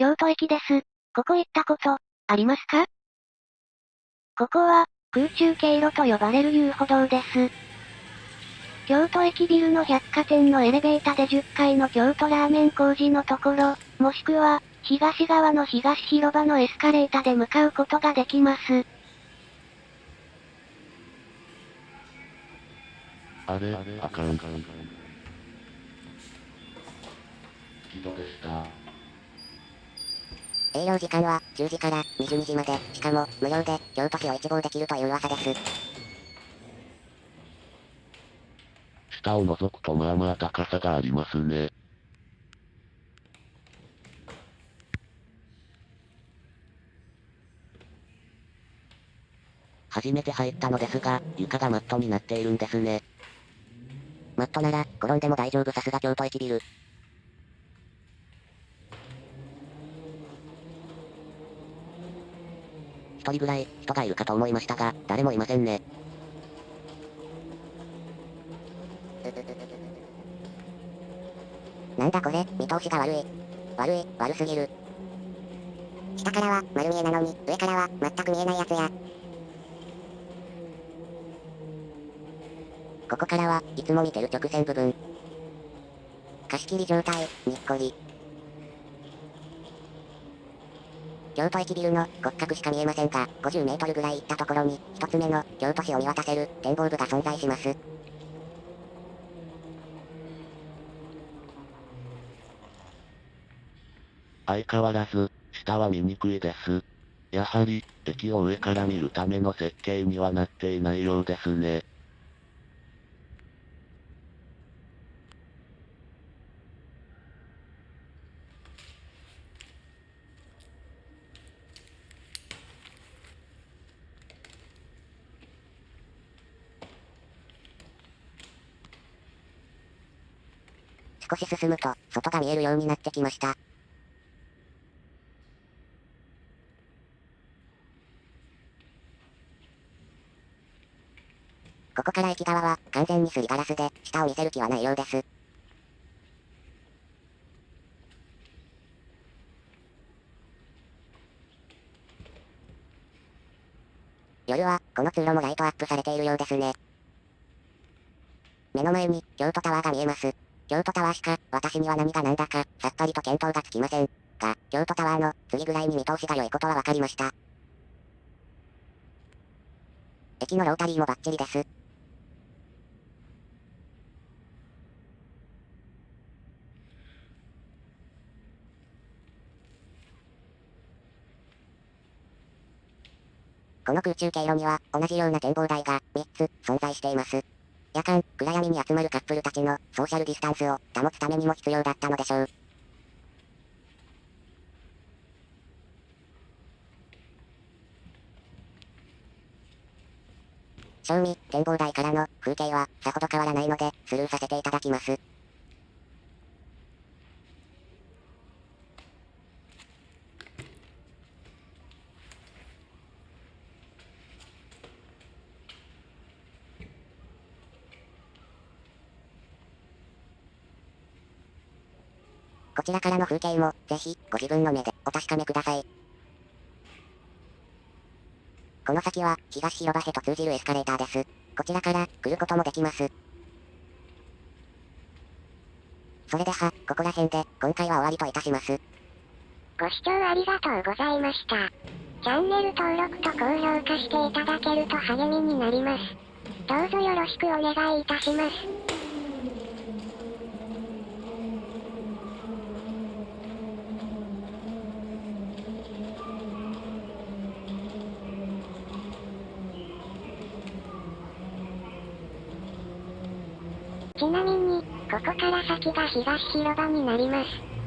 京都駅です。ここ行ったこと、ありますか？ここは、空中経路と呼ばれる遊歩道です。京都駅ビルの百貨店のエレベーターで10階の京都ラーメン工事のところ、もしくは、東側の東広場のエスカレーターで向かうことができます。あれ、あかん。木戸でした。営業時間は10時から22時まで、しかも無料で京都市を一望できるという噂です。下を覗くとまあまあ高さがありますね。初めて入ったのですが、床がマットになっているんですね。マットなら、転んでも大丈夫さすが京都駅ビル。一人ぐらい、人がいるかと思いましたが、誰もいませんね。なんだこれ、見通しが悪い。悪い、悪すぎる。下からは丸見えなのに、上からは全く見えないやつや。ここからはいつも見てる直線部分。貸し切り状態、にっこり。京都駅ビルの骨格しか見えませんが、50メートルぐらい行ったところに、一つ目の京都市を見渡せる展望部が存在します。相変わらず、下は見にくいです。やはり、駅を上から見るための設計にはなっていないようですね。少し進むと、外が見えるようになってきました。ここから駅側は、完全にすりガラスで、下を見せる気はないようです。夜は、この通路もライトアップされているようですね。目の前に、京都タワーが見えます。京都タワーしか、私には何が何だか、さっぱりと見当がつきません。が、京都タワーの、次ぐらいに見通しが良いことは分かりました。駅のロータリーもバッチリです。この空中経路には、同じような展望台が、3つ、存在しています。夜間、暗闇に集まるカップルたちのソーシャルディスタンスを保つためにも必要だったのでしょう。正味、展望台からの風景はさほど変わらないので、スルーさせていただきます。こちらからの風景も、ぜひ、ご自分の目で、お確かめください。この先は、東広場へと通じるエスカレーターです。こちらから、来ることもできます。それでは、ここら辺で、今回は終わりといたします。ご視聴ありがとうございました。チャンネル登録と高評価していただけると励みになります。どうぞよろしくお願いいたします。ちなみに、こここから先が東広場になります。